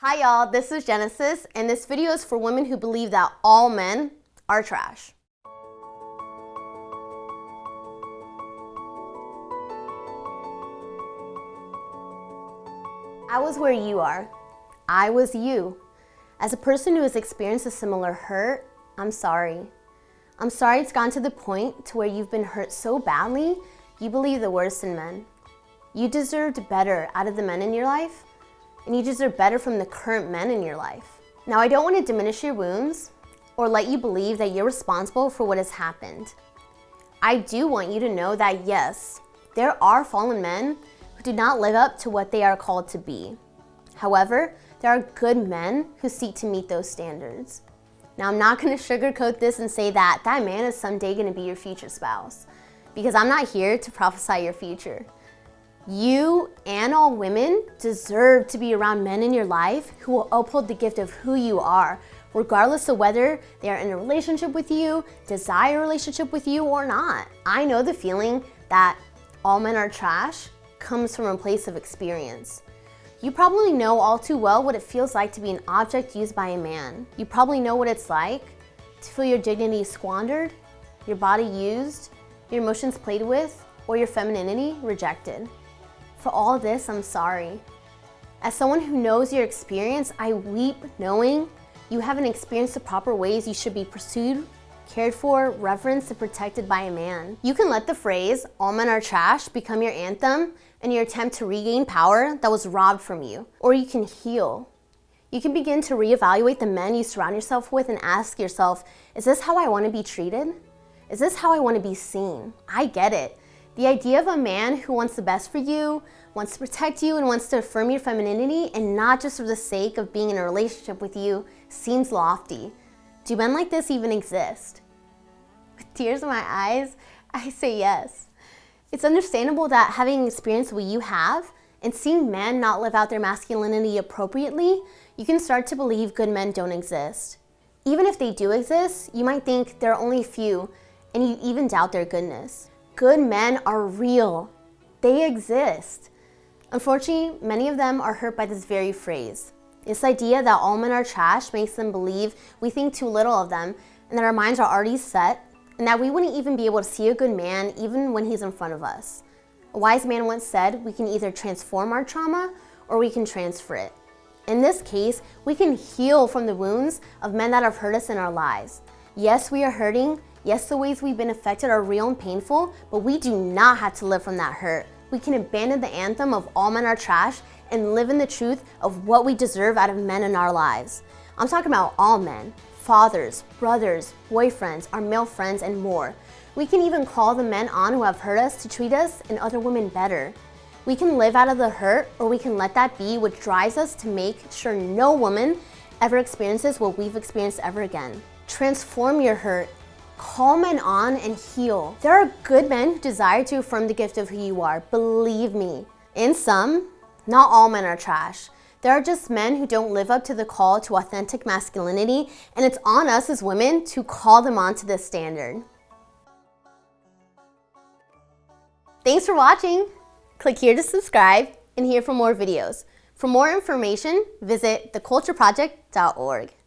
Hi y'all, this is Genesis, and this video is for women who believe that all men are trash. I was where you are. I was you. As a person who has experienced a similar hurt, I'm sorry. I'm sorry it's gone to the point to where you've been hurt so badly, you believe the worst in men. You deserved better out of the men in your life, and you deserve better from the current men in your life. Now, I don't want to diminish your wounds or let you believe that you're responsible for what has happened. I do want you to know that yes, there are fallen men who do not live up to what they are called to be. However, there are good men who seek to meet those standards. Now, I'm not going to sugarcoat this and say that that man is someday going to be your future spouse because I'm not here to prophesy your future. You and all women deserve to be around men in your life who will uphold the gift of who you are, regardless of whether they are in a relationship with you, desire a relationship with you or not. I know the feeling that all men are trash comes from a place of experience. You probably know all too well what it feels like to be an object used by a man. You probably know what it's like to feel your dignity squandered, your body used, your emotions played with, or your femininity rejected. For all this, I'm sorry. As someone who knows your experience, I weep knowing you haven't experienced the proper ways you should be pursued, cared for, reverenced, and protected by a man. You can let the phrase, all men are trash, become your anthem in your attempt to regain power that was robbed from you. Or you can heal. You can begin to reevaluate the men you surround yourself with and ask yourself, is this how I want to be treated? Is this how I want to be seen? I get it. The idea of a man who wants the best for you, wants to protect you, and wants to affirm your femininity, and not just for the sake of being in a relationship with you, seems lofty. Do men like this even exist? With tears in my eyes, I say yes. It's understandable that having experienced what you have and seeing men not live out their masculinity appropriately, you can start to believe good men don't exist. Even if they do exist, you might think there are only a few, and you even doubt their goodness good men are real. They exist. Unfortunately, many of them are hurt by this very phrase. This idea that all men are trash makes them believe we think too little of them and that our minds are already set and that we wouldn't even be able to see a good man even when he's in front of us. A wise man once said, we can either transform our trauma or we can transfer it. In this case, we can heal from the wounds of men that have hurt us in our lives. Yes, we are hurting, Yes, the ways we've been affected are real and painful, but we do not have to live from that hurt. We can abandon the anthem of all men are trash and live in the truth of what we deserve out of men in our lives. I'm talking about all men, fathers, brothers, boyfriends, our male friends, and more. We can even call the men on who have hurt us to treat us and other women better. We can live out of the hurt or we can let that be what drives us to make sure no woman ever experiences what we've experienced ever again. Transform your hurt Call men on and heal. There are good men who desire to affirm the gift of who you are, believe me. In sum, not all men are trash. There are just men who don't live up to the call to authentic masculinity, and it's on us as women to call them on to this standard. Thanks for watching. Click here to subscribe and here for more videos. For more information, visit thecultureproject.org.